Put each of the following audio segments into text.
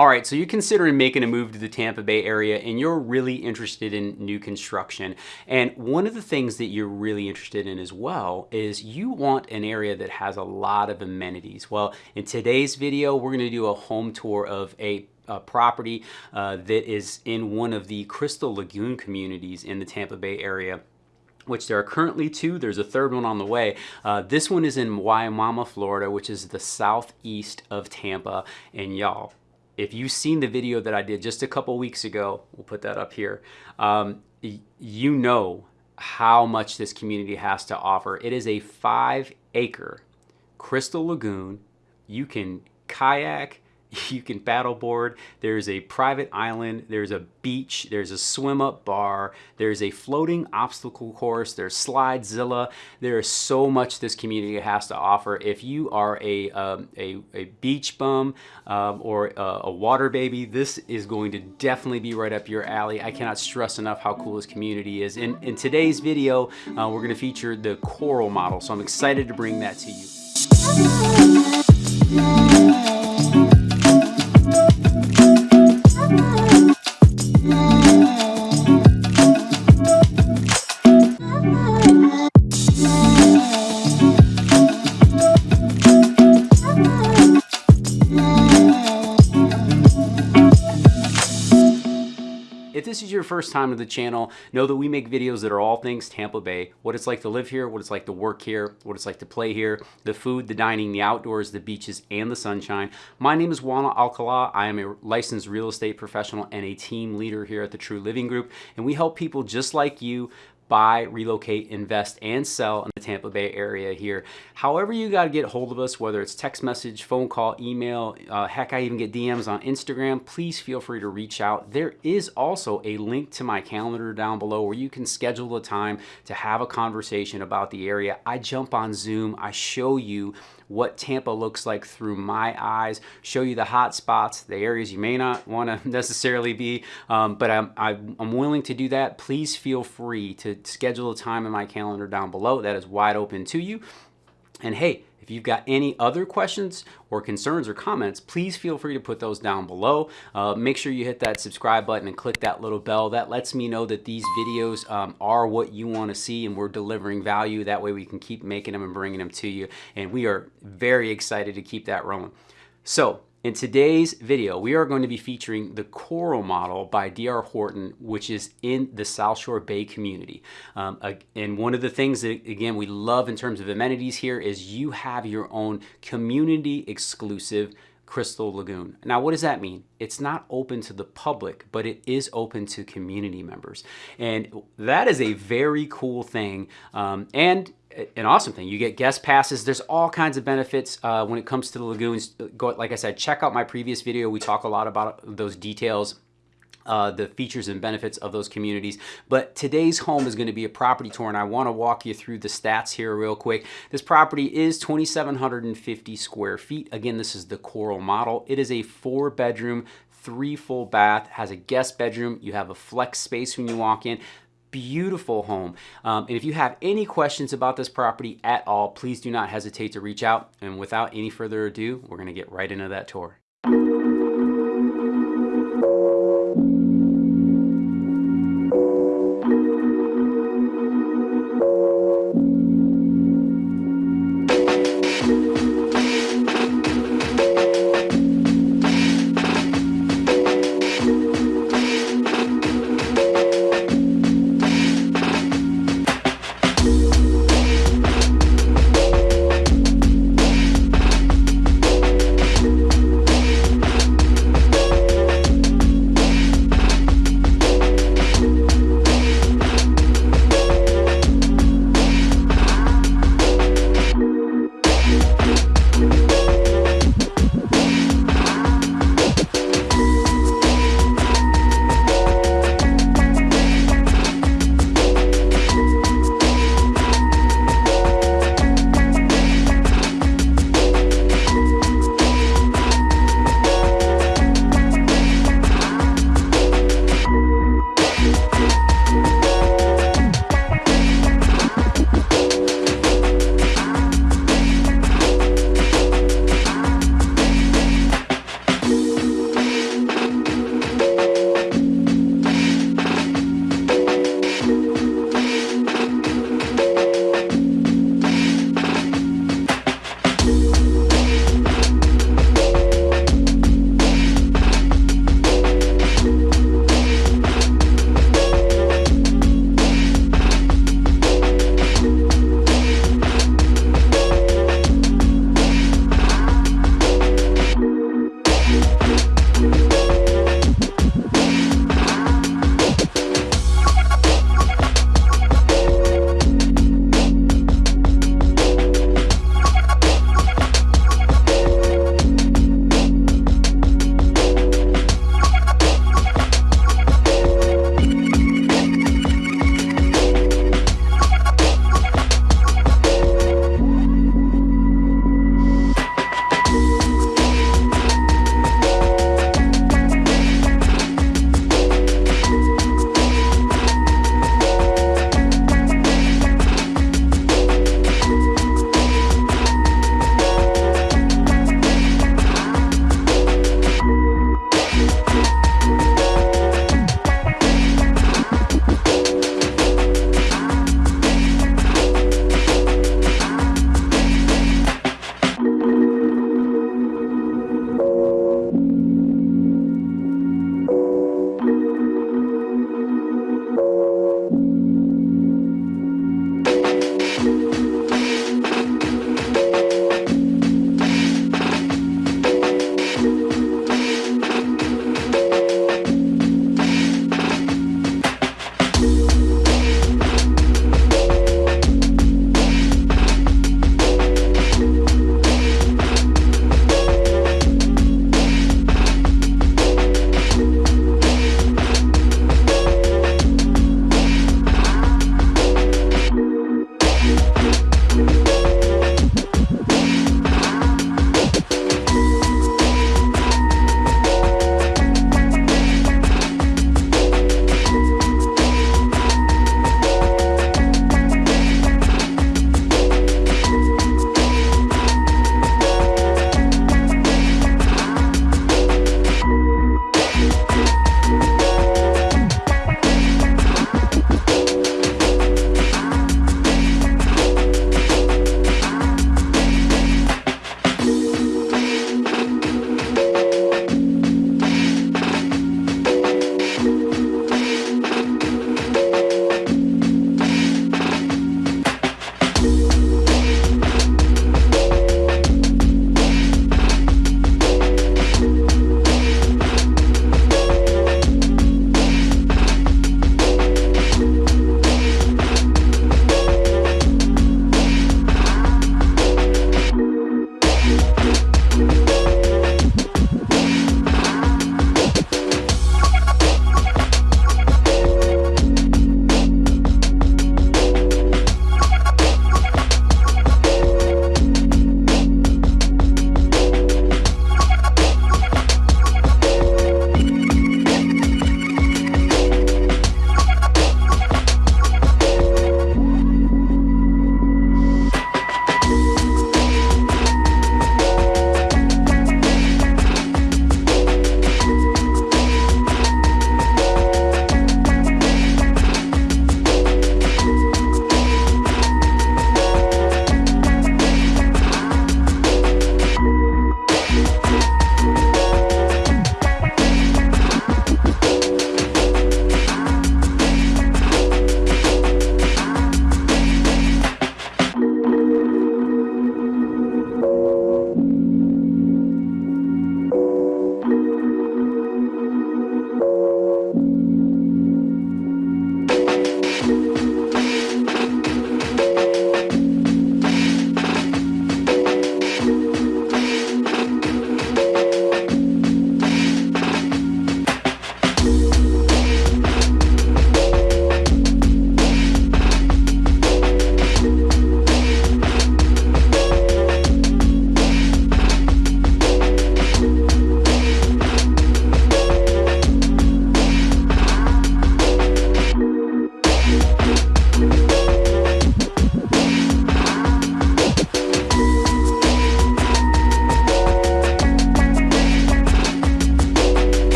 All right, so you're considering making a move to the Tampa Bay area and you're really interested in new construction. And one of the things that you're really interested in as well is you want an area that has a lot of amenities. Well, in today's video, we're gonna do a home tour of a property uh, that is in one of the Crystal Lagoon communities in the Tampa Bay area which there are currently two. There's a third one on the way. Uh, this one is in Wimauma, Florida, which is the southeast of Tampa. And y'all, if you've seen the video that I did just a couple weeks ago, we'll put that up here, um, you know how much this community has to offer. It is a five acre crystal lagoon. You can kayak, you can paddleboard. There's a private island. There's a beach. There's a swim up bar. There's a floating obstacle course. There's Slidezilla. There is so much this community has to offer. If you are a, um, a, a, beach bum um, or a, a, water baby, this is going to definitely be right up your alley. I cannot stress enough how cool this community is. In, in today's video, uh, we're going to feature the coral model. So I'm excited to bring that to you. Your first time to the channel, know that we make videos that are all things Tampa Bay, what it's like to live here, what it's like to work here, what it's like to play here, the food, the dining, the outdoors, the beaches, and the sunshine. My name is Wana Alcala. I am a licensed real estate professional and a team leader here at the True Living Group, and we help people just like you buy, relocate, invest, and sell in the Tampa Bay area here. However you got to get hold of us, whether it's text message, phone call, email, uh, heck, I even get DMs on Instagram, please feel free to reach out. There is also a link to my calendar down below where you can schedule a time to have a conversation about the area. I jump on Zoom, I show you what Tampa looks like through my eyes, show you the hot spots, the areas you may not want to necessarily be, um, but I'm, I'm willing to do that. Please feel free to schedule a time in my calendar down below. That is wide open to you. And hey, if you've got any other questions or concerns or comments, please feel free to put those down below. Uh, make sure you hit that subscribe button and click that little bell. That lets me know that these videos um, are what you want to see and we're delivering value. That way we can keep making them and bringing them to you. And we are very excited to keep that rolling. So in today's video, we are going to be featuring the Coral model by D.R. Horton, which is in the South Shore Bay community. Um, and one of the things that, again, we love in terms of amenities here is you have your own community exclusive Crystal Lagoon. Now, what does that mean? It's not open to the public, but it is open to community members. And that is a very cool thing. Um, and an awesome thing. You get guest passes. There's all kinds of benefits uh, when it comes to the lagoons. Go, like I said, check out my previous video. We talk a lot about those details. Uh, the features and benefits of those communities. But today's home is going to be a property tour, and I want to walk you through the stats here real quick. This property is 2,750 square feet. Again, this is the Coral model. It is a four bedroom, three full bath, has a guest bedroom. You have a flex space when you walk in beautiful home. Um, and if you have any questions about this property at all, please do not hesitate to reach out. And without any further ado, we're gonna get right into that tour.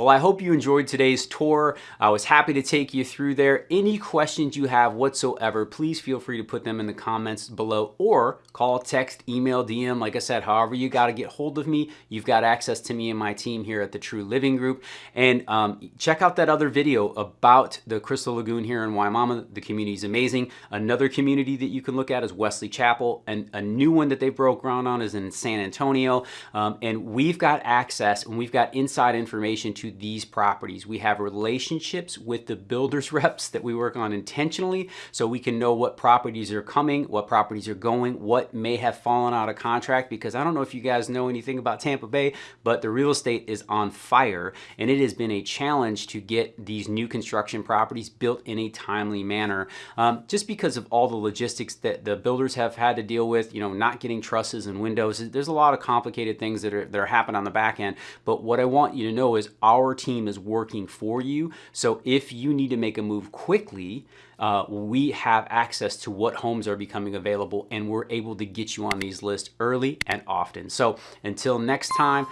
Well, I hope you enjoyed today's tour. I was happy to take you through there. Any questions you have whatsoever, please feel free to put them in the comments below or call, text, email, DM. Like I said, however you got to get hold of me, you've got access to me and my team here at the True Living Group. And um, check out that other video about the Crystal Lagoon here in Wimauma. The community is amazing. Another community that you can look at is Wesley Chapel, and a new one that they broke ground on is in San Antonio. Um, and we've got access and we've got inside information to these properties. We have relationships with the builders reps that we work on intentionally so we can know what properties are coming, what properties are going, what may have fallen out of contract because I don't know if you guys know anything about Tampa Bay, but the real estate is on fire and it has been a challenge to get these new construction properties built in a timely manner um, just because of all the logistics that the builders have had to deal with, you know, not getting trusses and windows. There's a lot of complicated things that are, that are happening on the back end, but what I want you to know is our team is working for you. So if you need to make a move quickly, uh, we have access to what homes are becoming available and we're able to get you on these lists early and often. So until next time,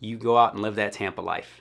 you go out and live that Tampa life.